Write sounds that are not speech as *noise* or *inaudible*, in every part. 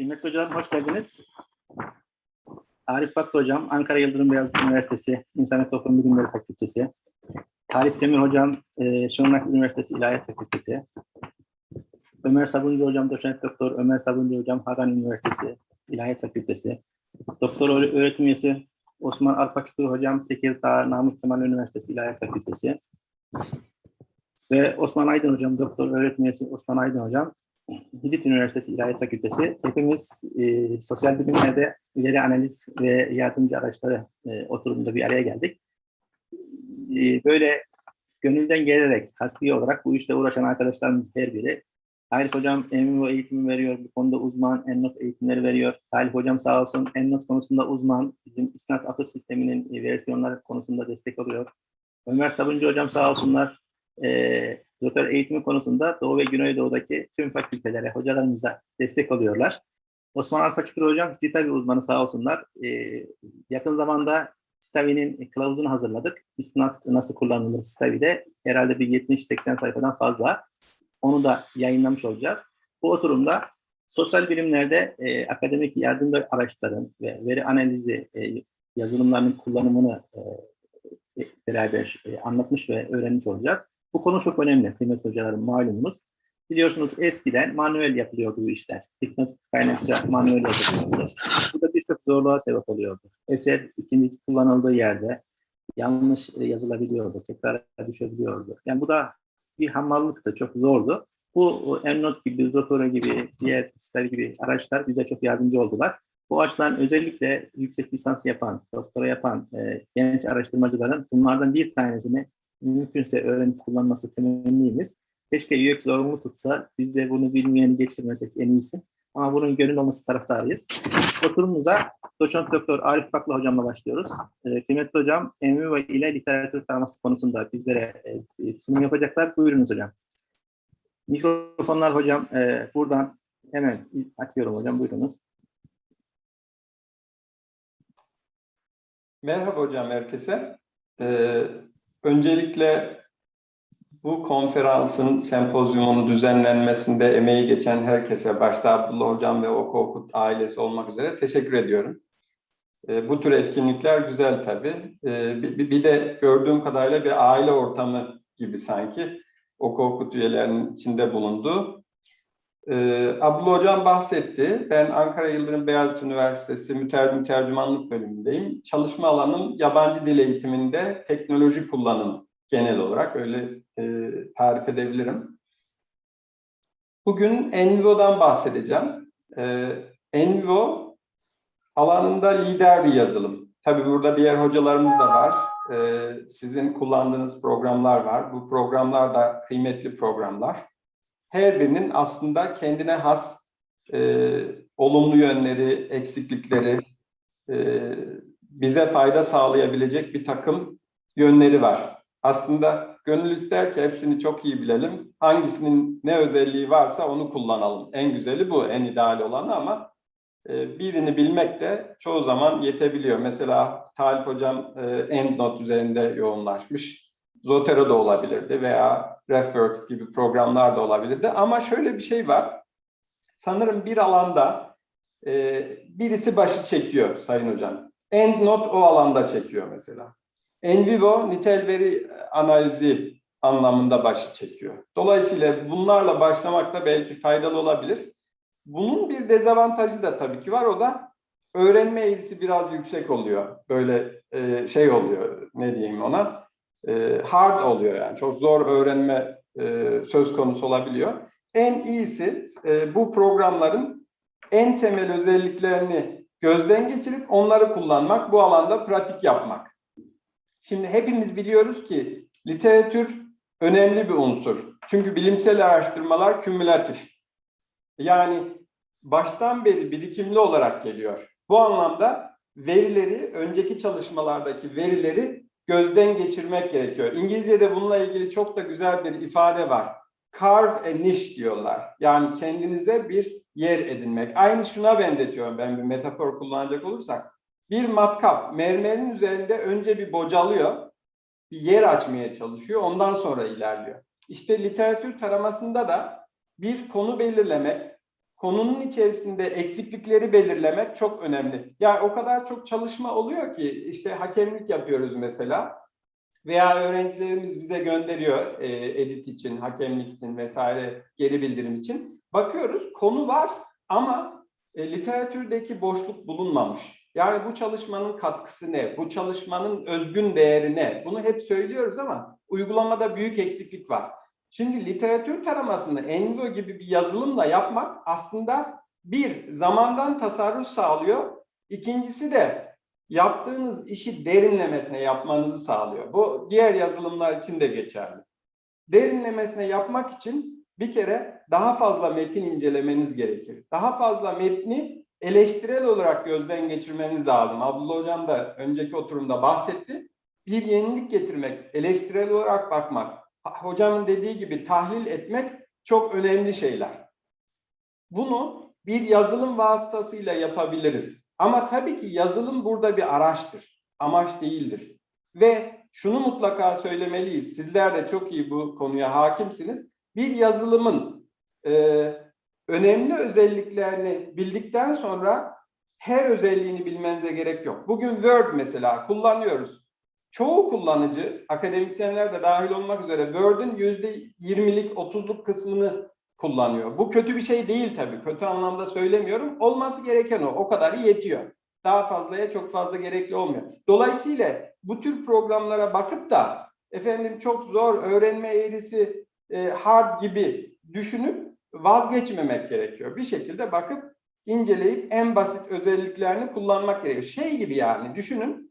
Kıymetli hocam hoş geldiniz. Arif Baktı hocam, Ankara Yıldırım Beyazıt Üniversitesi İnsan Toplum Bilimleri Fakültesi. Arif Demir hocam, e, Şırnak Üniversitesi İlahiyat Fakültesi. Ömer Sabuncu hocam, doçent doktor Ömer Sabuncu hocam, Hagan Üniversitesi İlahiyat Fakültesi. Doktor öğre- öğretim üyesi Osman Arpaçukur hocam, Tekirdağ Namık Kemal Üniversitesi İlahiyat Fakültesi. Ve Osman Aydın hocam, doktor öğretim üyesi Osman Aydın hocam, Hidit Üniversitesi İlahiyat Fakültesi. Hepimiz e, sosyal bilimlerde veri analiz ve yardımcı araçları e, oturumunda bir araya geldik. E, böyle gönülden gelerek, hasbi olarak bu işle uğraşan arkadaşlarımız her biri. Arif Hocam MMO eğitimi veriyor, bu konuda uzman, EndNote eğitimleri veriyor. Talip Hocam sağ olsun EndNote konusunda uzman, bizim isnat atıf sisteminin e, versiyonları konusunda destek oluyor. Ömer Sabuncu Hocam sağ olsunlar, e, doktor eğitimi konusunda Doğu ve Güneydoğu'daki tüm fakültelere, hocalarımıza destek oluyorlar. Osman Alpaçukur Hocam Citavi uzmanı sağ olsunlar. Ee, yakın zamanda Citavi'nin kılavuzunu hazırladık. İstinat nasıl kullanılır Citavi'de herhalde bir 70-80 sayfadan fazla. Onu da yayınlamış olacağız. Bu oturumda sosyal bilimlerde e, akademik yardımcı araçların ve veri analizi e, yazılımlarının kullanımını e, beraber e, anlatmış ve öğrenmiş olacağız. Bu konu çok önemli kıymetli hocalarım malumunuz. Biliyorsunuz eskiden manuel yapılıyordu bu işler. Hikmet kaynakça manuel yapılıyordu. Bu da birçok zorluğa sebep oluyordu. Eser ikinci kullanıldığı yerde yanlış e, yazılabiliyordu, tekrar düşebiliyordu. Yani bu da bir hamallıktı, çok zordu. Bu EndNote gibi, Zotero gibi, diğer siteler gibi araçlar bize çok yardımcı oldular. Bu açıdan özellikle yüksek lisans yapan, doktora yapan e, genç araştırmacıların bunlardan bir tanesini mümkünse öğrenip kullanması temennimiz. Keşke UX zorunlu tutsa, biz de bunu bilmeyeni geçirmesek en iyisi. Ama bunun gönül olması taraftarıyız. Oturumumuza doçent doktor Arif Bakla hocamla başlıyoruz. E, kıymetli hocam, MVO ile literatür taraması konusunda bizlere e, sunum yapacaklar. Buyurunuz hocam. Mikrofonlar hocam e, buradan hemen açıyorum hocam. Buyurunuz. Merhaba hocam herkese. Ee, öncelikle bu konferansın, sempozyumun düzenlenmesinde emeği geçen herkese, başta Abdullah Hocam ve Oku ailesi olmak üzere teşekkür ediyorum. Ee, bu tür etkinlikler güzel tabii. Ee, bir, bir de gördüğüm kadarıyla bir aile ortamı gibi sanki Oku Okut üyelerinin içinde bulunduğu. Ee, Abdullah Hocam bahsetti. Ben Ankara Yıldırım Beyazıt Üniversitesi Mütercim Tercümanlık bölümündeyim. Çalışma alanım yabancı dil eğitiminde teknoloji kullanımı genel olarak öyle e, tarif edebilirim. Bugün Envivo'dan bahsedeceğim. E, Envivo alanında lider bir yazılım. Tabii burada diğer hocalarımız da var. E, sizin kullandığınız programlar var. Bu programlar da kıymetli programlar her birinin aslında kendine has e, olumlu yönleri, eksiklikleri, e, bize fayda sağlayabilecek bir takım yönleri var. Aslında gönül ister ki hepsini çok iyi bilelim. Hangisinin ne özelliği varsa onu kullanalım. En güzeli bu, en ideal olanı ama e, birini bilmek de çoğu zaman yetebiliyor. Mesela Talip Hocam e, EndNote üzerinde yoğunlaşmış. Zotero da olabilirdi veya RefWorks gibi programlar da olabilirdi. Ama şöyle bir şey var. Sanırım bir alanda e, birisi başı çekiyor Sayın Hocam. EndNote o alanda çekiyor mesela. Envivo nitel veri analizi anlamında başı çekiyor. Dolayısıyla bunlarla başlamak da belki faydalı olabilir. Bunun bir dezavantajı da tabii ki var. O da öğrenme eğrisi biraz yüksek oluyor. Böyle e, şey oluyor ne diyeyim ona e, hard oluyor yani. Çok zor öğrenme e, söz konusu olabiliyor. En iyisi e, bu programların en temel özelliklerini gözden geçirip onları kullanmak, bu alanda pratik yapmak. Şimdi hepimiz biliyoruz ki literatür önemli bir unsur. Çünkü bilimsel araştırmalar kümülatif. Yani baştan beri birikimli olarak geliyor. Bu anlamda verileri, önceki çalışmalardaki verileri gözden geçirmek gerekiyor. İngilizce'de bununla ilgili çok da güzel bir ifade var. Carve a niche diyorlar. Yani kendinize bir yer edinmek. Aynı şuna benzetiyorum ben bir metafor kullanacak olursak. Bir matkap mermerin üzerinde önce bir bocalıyor, bir yer açmaya çalışıyor, ondan sonra ilerliyor. İşte literatür taramasında da bir konu belirlemek, konunun içerisinde eksiklikleri belirlemek çok önemli. Yani o kadar çok çalışma oluyor ki işte hakemlik yapıyoruz mesela veya öğrencilerimiz bize gönderiyor e, edit için, hakemlik için vesaire geri bildirim için. Bakıyoruz konu var ama e, literatürdeki boşluk bulunmamış. Yani bu çalışmanın katkısı ne? Bu çalışmanın özgün değeri ne? Bunu hep söylüyoruz ama uygulamada büyük eksiklik var. Şimdi literatür taramasını Envo gibi bir yazılımla yapmak aslında bir, zamandan tasarruf sağlıyor. İkincisi de yaptığınız işi derinlemesine yapmanızı sağlıyor. Bu diğer yazılımlar için de geçerli. Derinlemesine yapmak için bir kere daha fazla metin incelemeniz gerekir. Daha fazla metni eleştirel olarak gözden geçirmeniz lazım. Abdullah Hocam da önceki oturumda bahsetti. Bir yenilik getirmek, eleştirel olarak bakmak, hocamın dediği gibi tahlil etmek çok önemli şeyler. Bunu bir yazılım vasıtasıyla yapabiliriz. Ama tabii ki yazılım burada bir araçtır, amaç değildir. Ve şunu mutlaka söylemeliyiz, sizler de çok iyi bu konuya hakimsiniz. Bir yazılımın e, önemli özelliklerini bildikten sonra her özelliğini bilmenize gerek yok. Bugün Word mesela kullanıyoruz. Çoğu kullanıcı, akademisyenler de dahil olmak üzere Word'ün %20'lik, 30'luk kısmını kullanıyor. Bu kötü bir şey değil tabii. Kötü anlamda söylemiyorum. Olması gereken o. O kadarı yetiyor. Daha fazlaya çok fazla gerekli olmuyor. Dolayısıyla bu tür programlara bakıp da efendim çok zor öğrenme eğrisi e, hard gibi düşünüp vazgeçmemek gerekiyor. Bir şekilde bakıp inceleyip en basit özelliklerini kullanmak gerekiyor. Şey gibi yani düşünün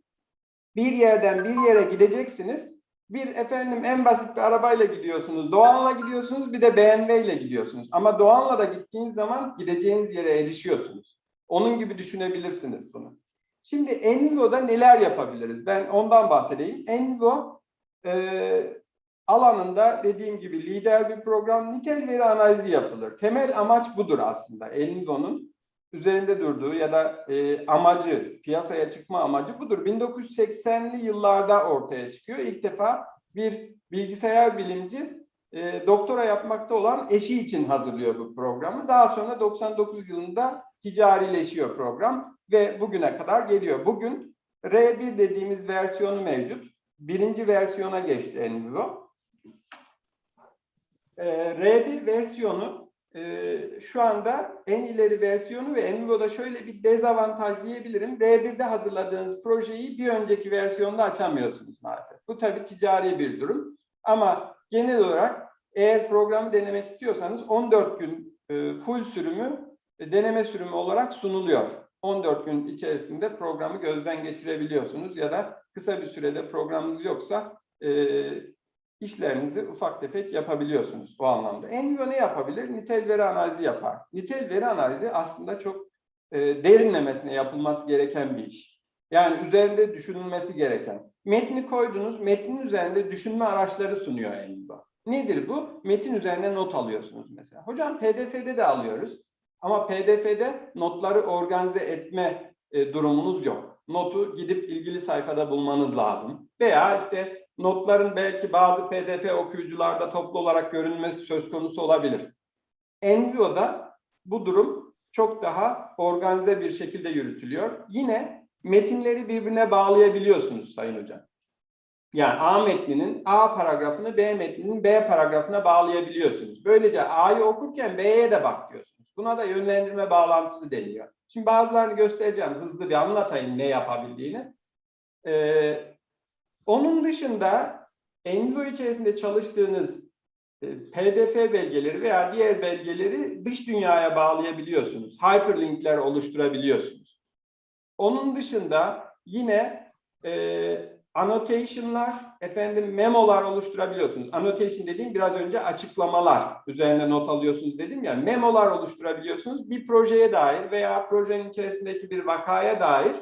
bir yerden bir yere gideceksiniz. Bir efendim en basit bir arabayla gidiyorsunuz. Doğan'la gidiyorsunuz bir de BMW ile gidiyorsunuz. Ama Doğan'la da gittiğiniz zaman gideceğiniz yere erişiyorsunuz. Onun gibi düşünebilirsiniz bunu. Şimdi Envo'da neler yapabiliriz? Ben ondan bahsedeyim. Envo e, alanında dediğim gibi lider bir program nitel veri analizi yapılır. Temel amaç budur aslında. Envo'nun üzerinde durduğu ya da e, amacı, piyasaya çıkma amacı budur. 1980'li yıllarda ortaya çıkıyor. İlk defa bir bilgisayar bilimci e, doktora yapmakta olan eşi için hazırlıyor bu programı. Daha sonra 99 yılında ticarileşiyor program ve bugüne kadar geliyor. Bugün R1 dediğimiz versiyonu mevcut. Birinci versiyona geçti Envivo. E, R1 versiyonu e, şu anda en ileri versiyonu ve Envivo'da şöyle bir dezavantaj diyebilirim. R1'de hazırladığınız projeyi bir önceki versiyonda açamıyorsunuz maalesef. Bu tabii ticari bir durum. Ama genel olarak eğer programı denemek istiyorsanız 14 gün e, full sürümü e, deneme sürümü olarak sunuluyor. 14 gün içerisinde programı gözden geçirebiliyorsunuz ya da kısa bir sürede programınız yoksa e, işlerinizi ufak tefek yapabiliyorsunuz o anlamda. Envio ne yapabilir? Nitel veri analizi yapar. Nitel veri analizi aslında çok e, derinlemesine yapılması gereken bir iş. Yani üzerinde düşünülmesi gereken. Metni koydunuz, metnin üzerinde düşünme araçları sunuyor Envio. Nedir bu? Metin üzerine not alıyorsunuz mesela. Hocam PDF'de de alıyoruz. Ama PDF'de notları organize etme e, durumunuz yok. Notu gidip ilgili sayfada bulmanız lazım. Veya işte notların belki bazı PDF okuyucularda toplu olarak görünmesi söz konusu olabilir. Envio'da bu durum çok daha organize bir şekilde yürütülüyor. Yine metinleri birbirine bağlayabiliyorsunuz Sayın Hocam. Yani A metninin A paragrafını B metninin B paragrafına bağlayabiliyorsunuz. Böylece A'yı okurken B'ye de bak diyorsunuz. Buna da yönlendirme bağlantısı deniyor. Şimdi bazılarını göstereceğim. Hızlı bir anlatayım ne yapabildiğini. Ee, onun dışında Envo içerisinde çalıştığınız e, PDF belgeleri veya diğer belgeleri dış dünyaya bağlayabiliyorsunuz. Hyperlinkler oluşturabiliyorsunuz. Onun dışında yine e, annotation'lar, efendim memolar oluşturabiliyorsunuz. Annotation dediğim biraz önce açıklamalar. Üzerine not alıyorsunuz dedim ya. Memolar oluşturabiliyorsunuz. Bir projeye dair veya projenin içerisindeki bir vakaya dair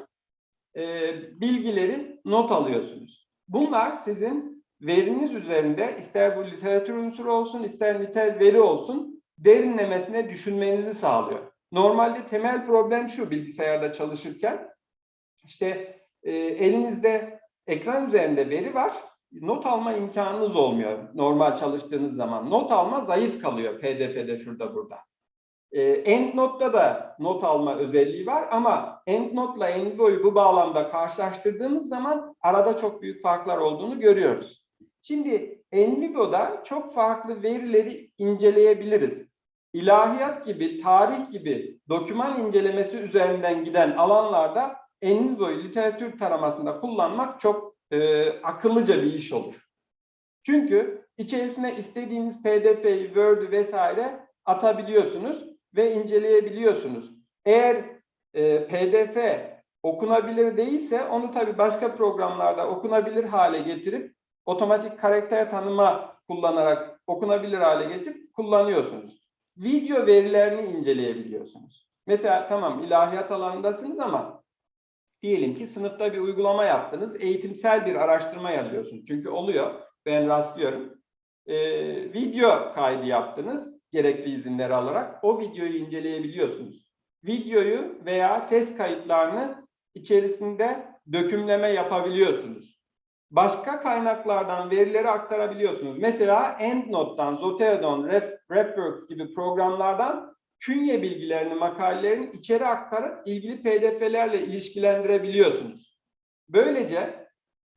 e, bilgileri not alıyorsunuz. Bunlar sizin veriniz üzerinde ister bu literatür unsuru olsun ister nitel veri olsun derinlemesine düşünmenizi sağlıyor. Normalde temel problem şu bilgisayarda çalışırken işte e, elinizde ekran üzerinde veri var. Not alma imkanınız olmuyor normal çalıştığınız zaman. Not alma zayıf kalıyor PDF'de şurada burada. E, EndNote'da da not alma özelliği var ama EndNote'la Envoy'u bu bağlamda karşılaştırdığımız zaman arada çok büyük farklar olduğunu görüyoruz. Şimdi Envigo'da çok farklı verileri inceleyebiliriz. İlahiyat gibi, tarih gibi doküman incelemesi üzerinden giden alanlarda Envoy literatür taramasında kullanmak çok e, akıllıca bir iş olur. Çünkü içerisine istediğiniz PDF'yi, Word'ü vesaire atabiliyorsunuz ve inceleyebiliyorsunuz. Eğer e, PDF okunabilir değilse onu tabii başka programlarda okunabilir hale getirip otomatik karakter tanıma kullanarak okunabilir hale getirip kullanıyorsunuz. Video verilerini inceleyebiliyorsunuz. Mesela tamam ilahiyat alanındasınız ama diyelim ki sınıfta bir uygulama yaptınız, eğitimsel bir araştırma yazıyorsunuz. Çünkü oluyor, ben rastlıyorum. Ee, video kaydı yaptınız, gerekli izinleri alarak o videoyu inceleyebiliyorsunuz. Videoyu veya ses kayıtlarını içerisinde dökümleme yapabiliyorsunuz. Başka kaynaklardan verileri aktarabiliyorsunuz. Mesela EndNote'dan, Zotero.'dan, Ref, RefWorks gibi programlardan künye bilgilerini, makalelerini içeri aktarıp ilgili pdf'lerle ilişkilendirebiliyorsunuz. Böylece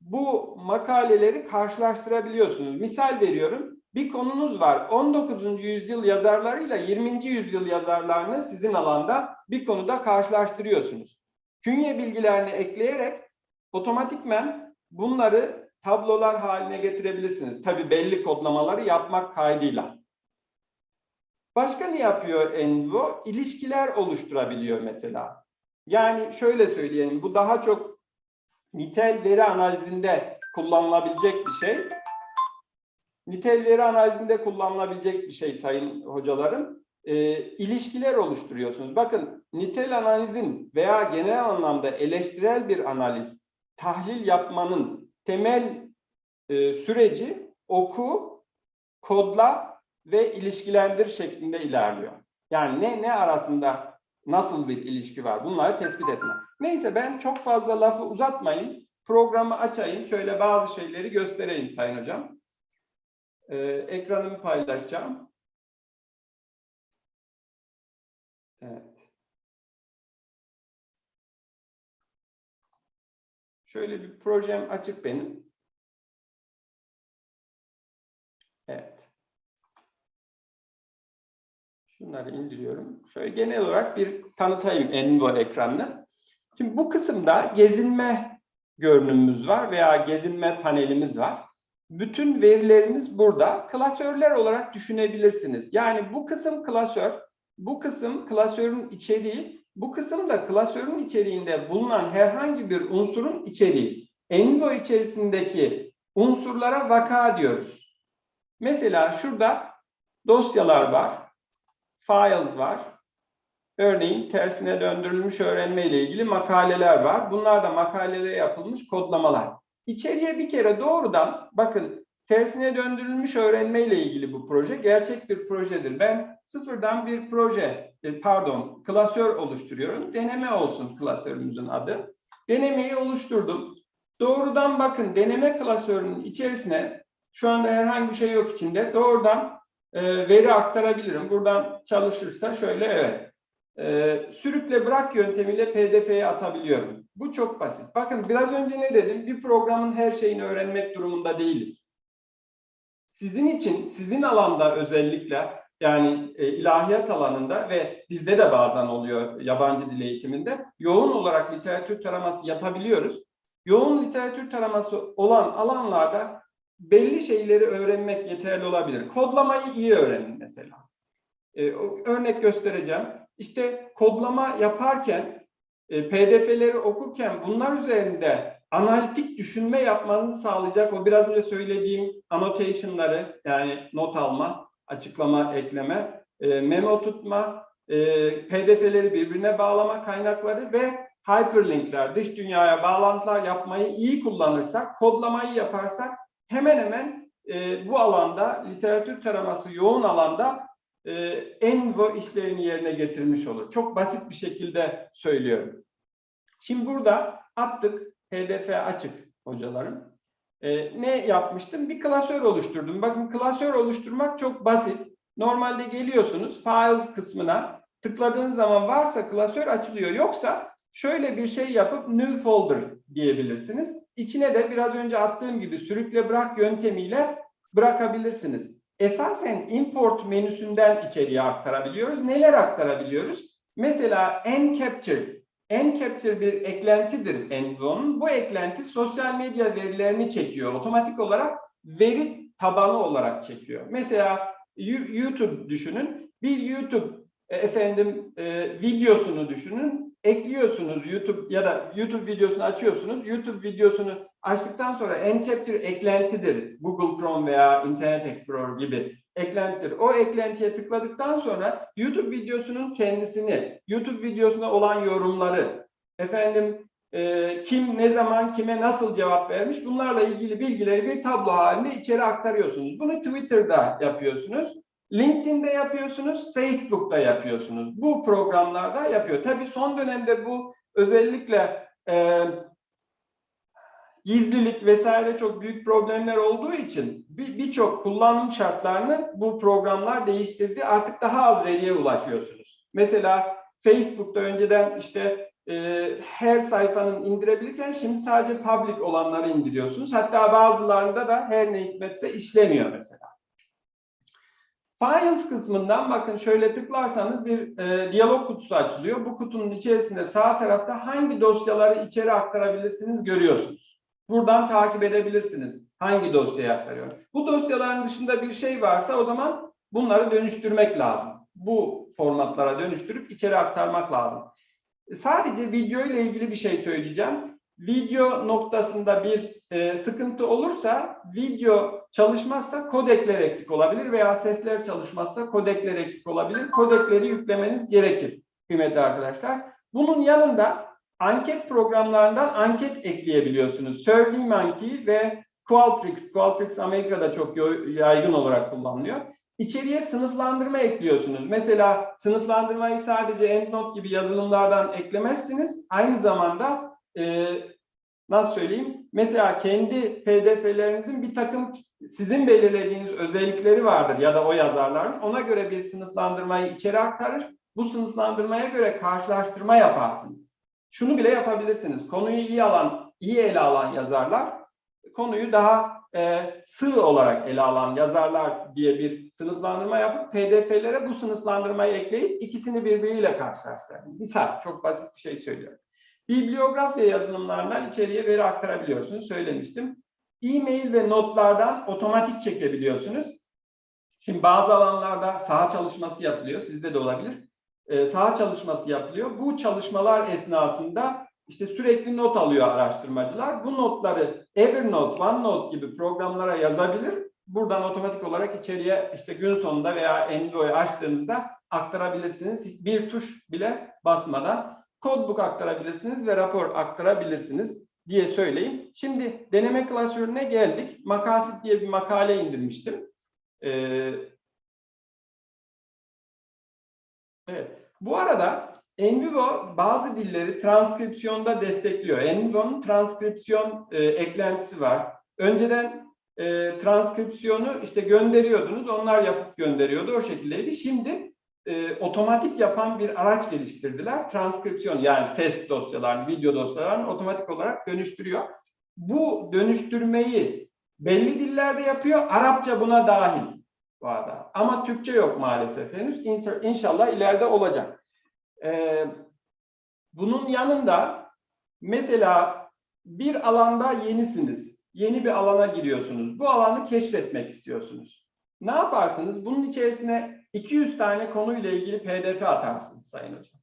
bu makaleleri karşılaştırabiliyorsunuz. Misal veriyorum, bir konunuz var. 19. yüzyıl yazarlarıyla 20. yüzyıl yazarlarını sizin alanda bir konuda karşılaştırıyorsunuz. Künye bilgilerini ekleyerek otomatikmen bunları tablolar haline getirebilirsiniz. Tabii belli kodlamaları yapmak kaydıyla. Başka ne yapıyor Envo? İlişkiler oluşturabiliyor mesela. Yani şöyle söyleyelim, bu daha çok nitel veri analizinde kullanılabilecek bir şey. Nitel veri analizinde kullanılabilecek bir şey sayın hocalarım. E, ilişkiler oluşturuyorsunuz. Bakın nitel analizin veya genel anlamda eleştirel bir analiz, tahlil yapmanın temel e, süreci oku, kodla ve ilişkilendir şeklinde ilerliyor. Yani ne ne arasında nasıl bir ilişki var bunları tespit etme. Neyse ben çok fazla lafı uzatmayayım. Programı açayım. Şöyle bazı şeyleri göstereyim Sayın Hocam. Ee, ekranımı paylaşacağım. Evet. Şöyle bir projem açık benim. Evet. Şunları indiriyorum. Şöyle genel olarak bir tanıtayım Envo ekranını. Şimdi bu kısımda gezinme görünümümüz var veya gezinme panelimiz var. Bütün verilerimiz burada. Klasörler olarak düşünebilirsiniz. Yani bu kısım klasör, bu kısım klasörün içeriği, bu kısım da klasörün içeriğinde bulunan herhangi bir unsurun içeriği. Envo içerisindeki unsurlara vaka diyoruz. Mesela şurada dosyalar var, files var. Örneğin tersine döndürülmüş öğrenme ile ilgili makaleler var. Bunlar da makalelere yapılmış kodlamalar. İçeriye bir kere doğrudan bakın tersine döndürülmüş öğrenme ile ilgili bu proje gerçek bir projedir. Ben sıfırdan bir proje, e, pardon klasör oluşturuyorum. Deneme olsun klasörümüzün adı. Denemeyi oluşturdum. Doğrudan bakın deneme klasörünün içerisine şu anda herhangi bir şey yok içinde. Doğrudan e, veri aktarabilirim. Buradan çalışırsa şöyle evet. E, sürükle bırak yöntemiyle PDF'ye atabiliyorum. Bu çok basit. Bakın biraz önce ne dedim? Bir programın her şeyini öğrenmek durumunda değiliz. Sizin için, sizin alanda özellikle yani e, ilahiyat alanında ve bizde de bazen oluyor yabancı dil eğitiminde yoğun olarak literatür taraması yapabiliyoruz. Yoğun literatür taraması olan alanlarda belli şeyleri öğrenmek yeterli olabilir. Kodlamayı iyi öğrenin mesela. Ee, örnek göstereceğim. İşte kodlama yaparken, e, PDF'leri okurken bunlar üzerinde analitik düşünme yapmanızı sağlayacak o biraz önce söylediğim annotation'ları yani not alma, açıklama, ekleme, e, memo tutma, e, PDF'leri birbirine bağlama kaynakları ve hyperlinkler, dış dünyaya bağlantılar yapmayı iyi kullanırsak, kodlamayı yaparsak hemen hemen e, bu alanda literatür taraması yoğun alanda e, Envo işlerini yerine getirmiş olur. Çok basit bir şekilde söylüyorum. Şimdi burada attık. PDF açık hocalarım. E, ne yapmıştım? Bir klasör oluşturdum. Bakın klasör oluşturmak çok basit. Normalde geliyorsunuz files kısmına tıkladığın zaman varsa klasör açılıyor. Yoksa şöyle bir şey yapıp new folder diyebilirsiniz. İçine de biraz önce attığım gibi sürükle bırak yöntemiyle bırakabilirsiniz. Esasen import menüsünden içeriye aktarabiliyoruz. Neler aktarabiliyoruz? Mesela encapture. Encapture bir eklentidir Envo'nun. Bu eklenti sosyal medya verilerini çekiyor. Otomatik olarak veri tabanı olarak çekiyor. Mesela YouTube düşünün. Bir YouTube e, efendim e, videosunu düşünün. Ekliyorsunuz YouTube ya da YouTube videosunu açıyorsunuz. YouTube videosunu açtıktan sonra encapture eklentidir. Google Chrome veya Internet Explorer gibi eklentidir. O eklentiye tıkladıktan sonra YouTube videosunun kendisini, YouTube videosuna olan yorumları, efendim e, kim ne zaman kime nasıl cevap vermiş bunlarla ilgili bilgileri bir tablo halinde içeri aktarıyorsunuz. Bunu Twitter'da yapıyorsunuz. LinkedIn'de yapıyorsunuz, Facebook'ta yapıyorsunuz. Bu programlarda yapıyor. Tabii son dönemde bu özellikle e, gizlilik vesaire çok büyük problemler olduğu için bir- birçok kullanım şartlarını bu programlar değiştirdi. Artık daha az veriye ulaşıyorsunuz. Mesela Facebook'ta önceden işte e, her sayfanın indirebilirken şimdi sadece public olanları indiriyorsunuz. Hatta bazılarında da her ne hikmetse işlemiyor mesela. Files kısmından bakın şöyle tıklarsanız bir e, diyalog kutusu açılıyor. Bu kutunun içerisinde sağ tarafta hangi dosyaları içeri aktarabilirsiniz görüyorsunuz. Buradan takip edebilirsiniz hangi dosyayı aktarıyor. Bu dosyaların dışında bir şey varsa o zaman bunları dönüştürmek lazım. Bu formatlara dönüştürüp içeri aktarmak lazım. Sadece video ile ilgili bir şey söyleyeceğim. Video noktasında bir e, sıkıntı olursa, video çalışmazsa kodekler eksik olabilir veya sesler çalışmazsa kodekler eksik olabilir. Kodekleri yüklemeniz gerekir kıymetli arkadaşlar. Bunun yanında anket programlarından anket ekleyebiliyorsunuz. SurveyMonkey ve Qualtrics. Qualtrics Amerika'da çok yaygın olarak kullanılıyor. İçeriye sınıflandırma ekliyorsunuz. Mesela sınıflandırmayı sadece EndNote gibi yazılımlardan eklemezsiniz. Aynı zamanda e, nasıl söyleyeyim? Mesela kendi PDF'lerinizin bir takım sizin belirlediğiniz özellikleri vardır ya da o yazarların. Ona göre bir sınıflandırmayı içeri aktarır. Bu sınıflandırmaya göre karşılaştırma yaparsınız. Şunu bile yapabilirsiniz. Konuyu iyi alan, iyi ele alan yazarlar, konuyu daha e, sığ olarak ele alan yazarlar diye bir sınıflandırma yapıp PDF'lere bu sınıflandırmayı ekleyip ikisini birbiriyle karşılaştırın. Misal, çok basit bir şey söylüyorum. Bibliografya yazılımlarından içeriye veri aktarabiliyorsunuz, söylemiştim. E-mail ve notlardan otomatik çekebiliyorsunuz. Şimdi bazı alanlarda saha çalışması yapılıyor, sizde de olabilir. Ee, saha çalışması yapılıyor. Bu çalışmalar esnasında işte sürekli not alıyor araştırmacılar. Bu notları Evernote, OneNote gibi programlara yazabilir. Buradan otomatik olarak içeriye işte gün sonunda veya Envoy'u açtığınızda aktarabilirsiniz. Bir tuş bile basmadan codebook aktarabilirsiniz ve rapor aktarabilirsiniz diye söyleyeyim. Şimdi deneme klasörüne geldik. Makasit diye bir makale indirmiştim. Ee, evet. Bu arada Envivo bazı dilleri transkripsiyonda destekliyor. Envivo'nun transkripsiyon e, eklentisi var. Önceden e, transkripsiyonu işte gönderiyordunuz, onlar yapıp gönderiyordu, o şekildeydi. Şimdi e, otomatik yapan bir araç geliştirdiler. Transkripsiyon yani ses dosyalarını, video dosyalarını otomatik olarak dönüştürüyor. Bu dönüştürmeyi belli dillerde yapıyor, Arapça buna dahil bu. Ama Türkçe yok maalesef henüz. İnşa- İnşallah ileride olacak. Ee, bunun yanında mesela bir alanda yenisiniz. Yeni bir alana giriyorsunuz. Bu alanı keşfetmek istiyorsunuz. Ne yaparsınız? Bunun içerisine 200 tane konuyla ilgili PDF atarsınız Sayın Hocam.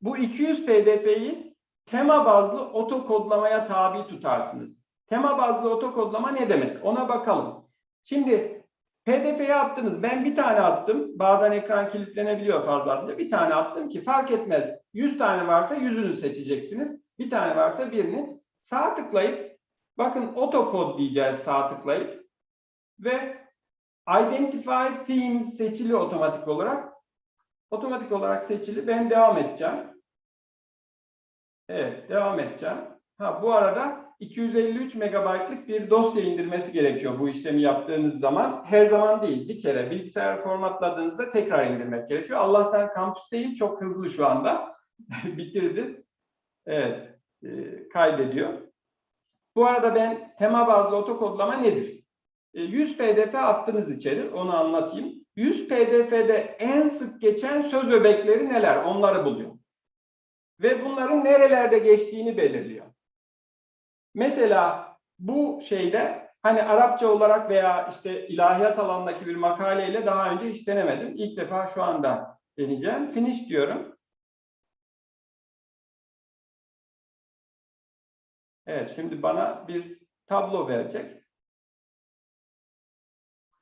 Bu 200 PDF'yi tema bazlı oto kodlamaya tabi tutarsınız. Tema bazlı oto kodlama ne demek? Ona bakalım. Şimdi PDF'ye attınız. Ben bir tane attım. Bazen ekran kilitlenebiliyor fazla. Bir tane attım ki fark etmez. 100 tane varsa yüzünü seçeceksiniz. Bir tane varsa birini. Sağ tıklayıp bakın auto kod diyeceğiz sağ tıklayıp ve Identify Themes seçili otomatik olarak. Otomatik olarak seçili. Ben devam edeceğim. Evet, devam edeceğim. Ha bu arada 253 megabaytlık bir dosya indirmesi gerekiyor bu işlemi yaptığınız zaman. Her zaman değil, bir kere bilgisayar formatladığınızda tekrar indirmek gerekiyor. Allah'tan kampüsteyim, çok hızlı şu anda. *laughs* Bitirdi. Evet, e, kaydediyor. Bu arada ben tema bazlı otokodlama nedir? E, 100 pdf attınız içeri, onu anlatayım. 100 pdf'de en sık geçen söz öbekleri neler? Onları buluyor. Ve bunların nerelerde geçtiğini belirliyor. Mesela bu şeyde hani Arapça olarak veya işte ilahiyat alanındaki bir makaleyle daha önce hiç denemedim. İlk defa şu anda deneyeceğim. Finish diyorum. Evet, şimdi bana bir tablo verecek.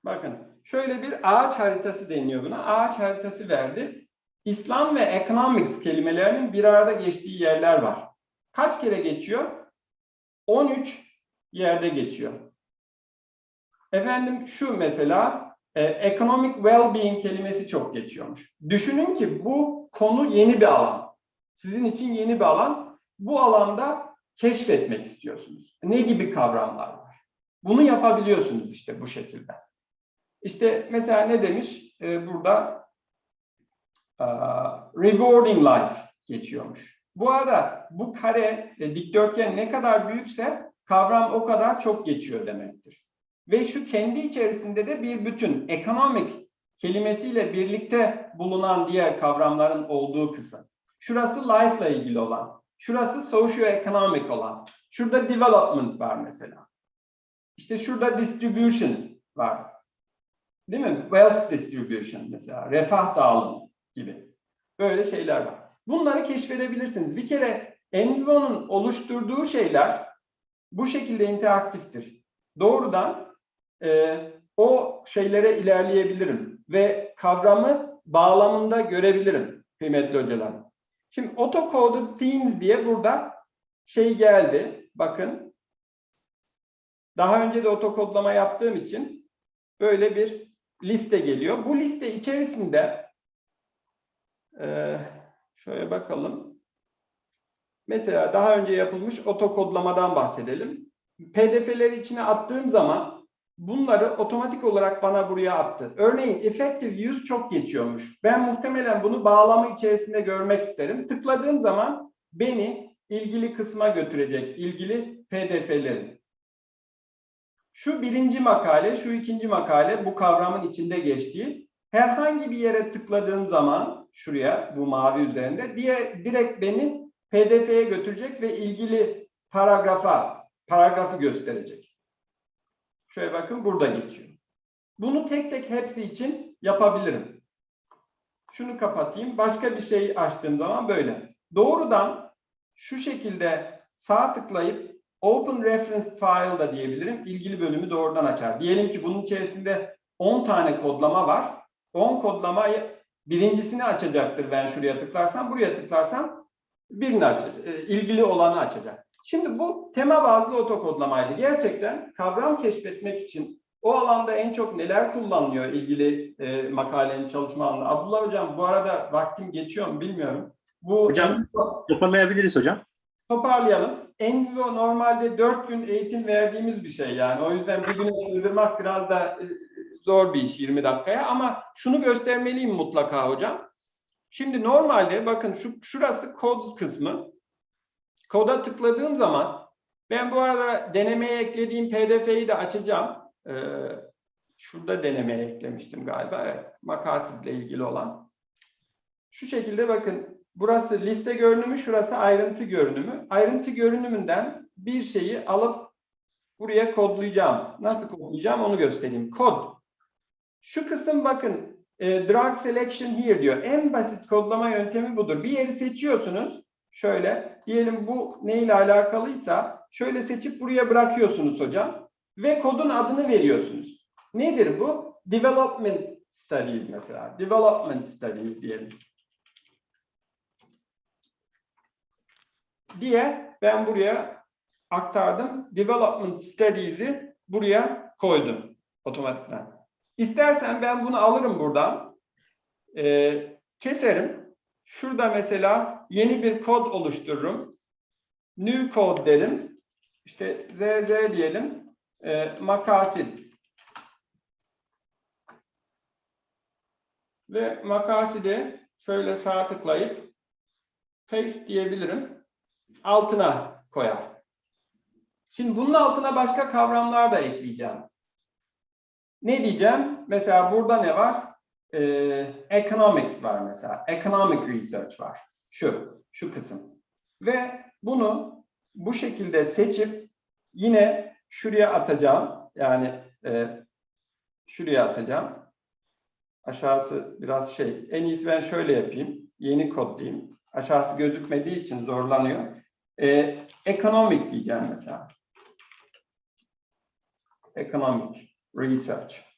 Bakın, şöyle bir ağaç haritası deniyor buna. Ağaç haritası verdi. İslam ve economics kelimelerinin bir arada geçtiği yerler var. Kaç kere geçiyor? 13 yerde geçiyor. Efendim şu mesela e, economic well-being kelimesi çok geçiyormuş. Düşünün ki bu konu yeni bir alan. Sizin için yeni bir alan. Bu alanda keşfetmek istiyorsunuz. Ne gibi kavramlar var? Bunu yapabiliyorsunuz işte bu şekilde. İşte mesela ne demiş? Ee, burada uh, rewarding life geçiyormuş. Bu arada bu kare, e, dikdörtgen ne kadar büyükse kavram o kadar çok geçiyor demektir. Ve şu kendi içerisinde de bir bütün, economic kelimesiyle birlikte bulunan diğer kavramların olduğu kısım. Şurası life ile ilgili olan, şurası socio-economic olan, şurada development var mesela. İşte şurada distribution var. Değil mi? Wealth distribution mesela, refah dağılımı gibi. Böyle şeyler var. Bunları keşfedebilirsiniz. Bir kere Envivo'nun oluşturduğu şeyler bu şekilde interaktiftir. Doğrudan e, o şeylere ilerleyebilirim ve kavramı bağlamında görebilirim kıymetli hocalar. Şimdi autocoded themes diye burada şey geldi. Bakın. Daha önce de otokodlama yaptığım için böyle bir liste geliyor. Bu liste içerisinde e, şöyle bakalım. Mesela daha önce yapılmış otokodlamadan bahsedelim. PDF'leri içine attığım zaman bunları otomatik olarak bana buraya attı. Örneğin effective use çok geçiyormuş. Ben muhtemelen bunu bağlamı içerisinde görmek isterim. Tıkladığım zaman beni ilgili kısma götürecek, ilgili PDF'lerin. Şu birinci makale, şu ikinci makale bu kavramın içinde geçtiği. Herhangi bir yere tıkladığım zaman şuraya bu mavi üzerinde diye direkt beni PDF'ye götürecek ve ilgili paragrafa paragrafı gösterecek. Şöyle bakın burada geçiyor. Bunu tek tek hepsi için yapabilirim. Şunu kapatayım. Başka bir şey açtığım zaman böyle. Doğrudan şu şekilde sağ tıklayıp Open Reference File da diyebilirim. İlgili bölümü doğrudan açar. Diyelim ki bunun içerisinde 10 tane kodlama var. 10 kodlamayı birincisini açacaktır ben şuraya tıklarsam. Buraya tıklarsam birini açacak. e, ilgili olanı açacak. Şimdi bu tema bazlı otokodlamaydı. Gerçekten kavram keşfetmek için o alanda en çok neler kullanılıyor ilgili e, makalenin çalışma alanı. Abdullah Hocam bu arada vaktim geçiyor mu bilmiyorum. Bu Hocam toparlayabiliriz hocam. toparlayalım. Envivo normalde 4 gün eğitim verdiğimiz bir şey yani. O yüzden bir güne sığdırmak biraz da e, zor bir iş 20 dakikaya ama şunu göstermeliyim mutlaka hocam. Şimdi normalde bakın şu şurası kod kısmı. Koda tıkladığım zaman ben bu arada denemeye eklediğim pdf'yi de açacağım. Ee, şurada denemeye eklemiştim galiba. Evet, makasidle ilgili olan. Şu şekilde bakın burası liste görünümü, şurası ayrıntı görünümü. Ayrıntı görünümünden bir şeyi alıp buraya kodlayacağım. Nasıl kodlayacağım onu göstereyim. Kod. Şu kısım bakın e, drag selection here diyor. En basit kodlama yöntemi budur. Bir yeri seçiyorsunuz. Şöyle diyelim bu neyle alakalıysa şöyle seçip buraya bırakıyorsunuz hocam. Ve kodun adını veriyorsunuz. Nedir bu? Development studies mesela. Development studies diyelim. Diye ben buraya aktardım. Development studies'i buraya koydum otomatikten. İstersen ben bunu alırım buradan. Ee, keserim. Şurada mesela yeni bir kod oluştururum. New code derim. işte ZZ diyelim. E, makasid. Ve makaside şöyle sağ tıklayıp paste diyebilirim. Altına koyar. Şimdi bunun altına başka kavramlar da ekleyeceğim. Ne diyeceğim? Mesela burada ne var? Ee, economics var mesela. Economic research var. Şu, şu kısım. Ve bunu bu şekilde seçip yine şuraya atacağım. Yani e, şuraya atacağım. Aşağısı biraz şey. En iyisi ben şöyle yapayım. Yeni kodlayayım. Aşağısı gözükmediği için zorlanıyor. Ee, economic diyeceğim mesela. Economic research.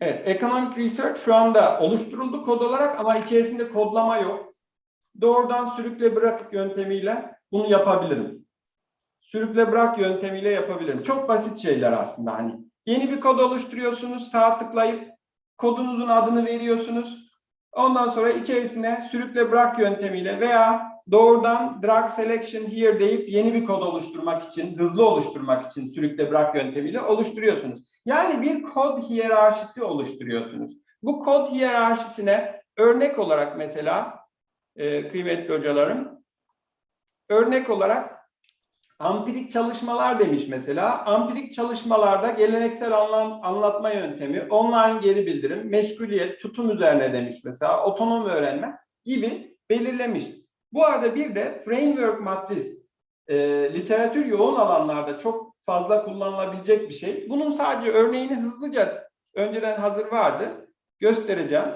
Evet, economic research şu anda oluşturuldu kod olarak ama içerisinde kodlama yok. Doğrudan sürükle bırak yöntemiyle bunu yapabilirim. Sürükle bırak yöntemiyle yapabilirim. Çok basit şeyler aslında hani. Yeni bir kod oluşturuyorsunuz, sağ tıklayıp kodunuzun adını veriyorsunuz. Ondan sonra içerisine sürükle bırak yöntemiyle veya doğrudan drag selection here deyip yeni bir kod oluşturmak için, hızlı oluşturmak için sürükle bırak yöntemiyle oluşturuyorsunuz. Yani bir kod hiyerarşisi oluşturuyorsunuz. Bu kod hiyerarşisine örnek olarak mesela e, kıymetli hocalarım, örnek olarak ampirik çalışmalar demiş mesela. Ampirik çalışmalarda geleneksel anlam, anlatma yöntemi, online geri bildirim, meşguliyet, tutum üzerine demiş mesela, otonom öğrenme gibi belirlemiş. Bu arada bir de framework matris, e, literatür yoğun alanlarda çok fazla kullanılabilecek bir şey. Bunun sadece örneğini hızlıca önceden hazır vardı. Göstereceğim.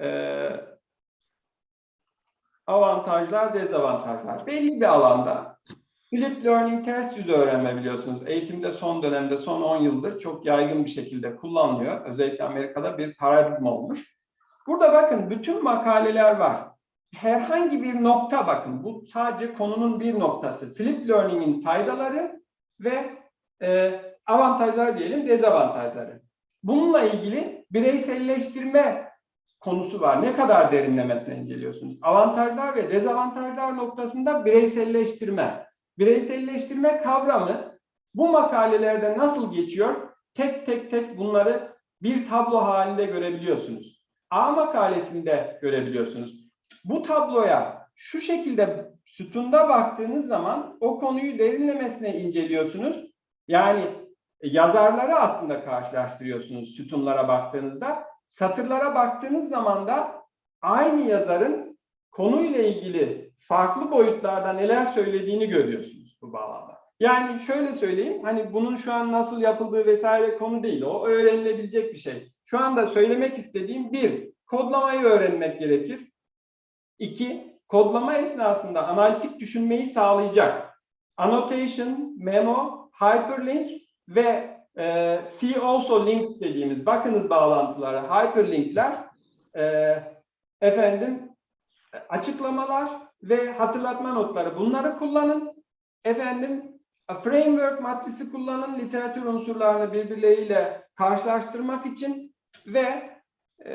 Ee, avantajlar, dezavantajlar. Belli bir alanda Flip Learning ters yüz öğrenme biliyorsunuz. Eğitimde son dönemde, son 10 yıldır çok yaygın bir şekilde kullanılıyor. Özellikle Amerika'da bir paradigma olmuş. Burada bakın bütün makaleler var. Herhangi bir nokta bakın. Bu sadece konunun bir noktası. Flip Learning'in faydaları ve e, avantajlar diyelim, dezavantajları. Bununla ilgili bireyselleştirme konusu var. Ne kadar derinlemesine inceliyorsunuz? Avantajlar ve dezavantajlar noktasında bireyselleştirme. Bireyselleştirme kavramı bu makalelerde nasıl geçiyor? Tek tek tek bunları bir tablo halinde görebiliyorsunuz. A makalesinde görebiliyorsunuz. Bu tabloya şu şekilde sütunda baktığınız zaman o konuyu derinlemesine inceliyorsunuz. Yani yazarları aslında karşılaştırıyorsunuz sütunlara baktığınızda. Satırlara baktığınız zaman da aynı yazarın konuyla ilgili farklı boyutlarda neler söylediğini görüyorsunuz bu bağlamda. Yani şöyle söyleyeyim, hani bunun şu an nasıl yapıldığı vesaire konu değil, o öğrenilebilecek bir şey. Şu anda söylemek istediğim bir, kodlamayı öğrenmek gerekir. İki, kodlama esnasında analitik düşünmeyi sağlayacak. Annotation, memo, hyperlink ve e, see also links dediğimiz bakınız bağlantılara, hyperlinkler e, efendim açıklamalar ve hatırlatma notları bunları kullanın. Efendim framework matrisi kullanın literatür unsurlarını birbirleriyle karşılaştırmak için ve e,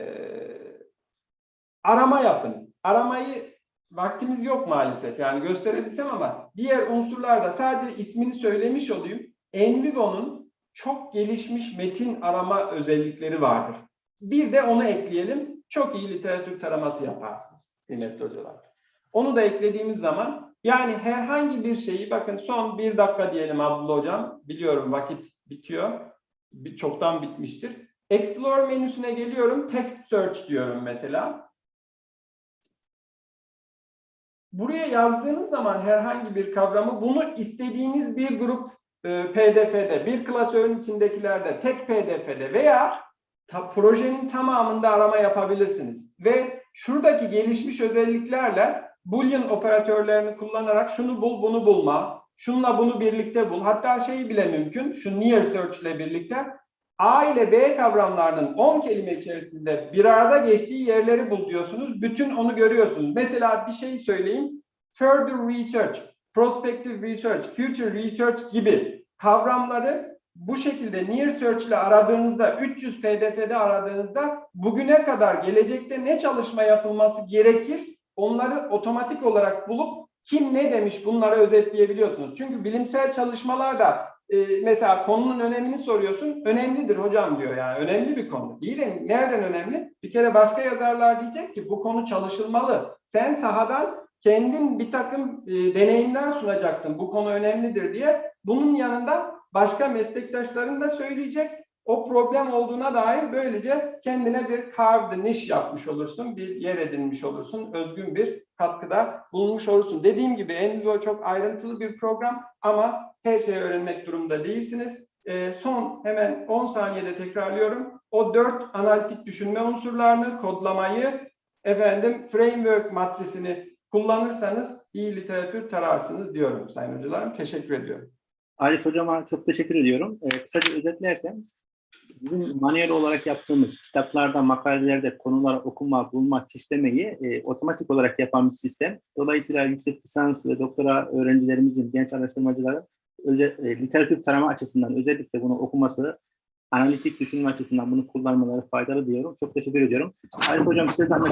arama yapın. Aramayı vaktimiz yok maalesef yani gösterebilsem ama diğer unsurlarda sadece ismini söylemiş olayım. Envigo'nun çok gelişmiş metin arama özellikleri vardır. Bir de onu ekleyelim. Çok iyi literatür taraması yaparsınız kıymetli hocalar. Onu da eklediğimiz zaman yani herhangi bir şeyi bakın son bir dakika diyelim Abdullah Hocam. Biliyorum vakit bitiyor. Çoktan bitmiştir. Explore menüsüne geliyorum. Text search diyorum mesela. Buraya yazdığınız zaman herhangi bir kavramı bunu istediğiniz bir grup e, PDF'de, bir klasörün içindekilerde, tek PDF'de veya ta, projenin tamamında arama yapabilirsiniz. Ve şuradaki gelişmiş özelliklerle Boolean operatörlerini kullanarak şunu bul, bunu bulma, şunla bunu birlikte bul. Hatta şeyi bile mümkün, şu near search ile birlikte A ile B kavramlarının 10 kelime içerisinde bir arada geçtiği yerleri bul diyorsunuz. Bütün onu görüyorsunuz. Mesela bir şey söyleyeyim. Further research, prospective research, future research gibi kavramları bu şekilde near search ile aradığınızda, 300 pdf'de aradığınızda bugüne kadar gelecekte ne çalışma yapılması gerekir onları otomatik olarak bulup kim ne demiş bunları özetleyebiliyorsunuz. Çünkü bilimsel çalışmalarda e, mesela konunun önemini soruyorsun. Önemlidir hocam diyor yani. Önemli bir konu. İyi de nereden önemli? Bir kere başka yazarlar diyecek ki bu konu çalışılmalı. Sen sahadan kendin bir takım e, deneyimler sunacaksın. Bu konu önemlidir diye. Bunun yanında başka meslektaşların da söyleyecek. O problem olduğuna dair böylece kendine bir carved niche yapmış olursun. Bir yer edinmiş olursun. Özgün bir katkıda bulunmuş olursun. Dediğim gibi Envivo çok ayrıntılı bir program ama her şeyi öğrenmek durumunda değilsiniz. E, son hemen 10 saniyede tekrarlıyorum. O dört analitik düşünme unsurlarını, kodlamayı, efendim framework matrisini kullanırsanız iyi literatür tararsınız diyorum sayın hocalarım. Teşekkür ediyorum. Arif Hocama çok teşekkür ediyorum. Ee, kısaca özetlersem, bizim manuel olarak yaptığımız kitaplarda, makalelerde konular okuma, bulma, işlemeyi e, otomatik olarak yapan bir sistem. Dolayısıyla yüksek lisans ve doktora öğrencilerimizin, genç araştırmacıların özel, e, literatür tarama açısından özellikle bunu okuması, analitik düşünme açısından bunu kullanmaları faydalı diyorum. Çok teşekkür ediyorum. Arif Hocam size zahmet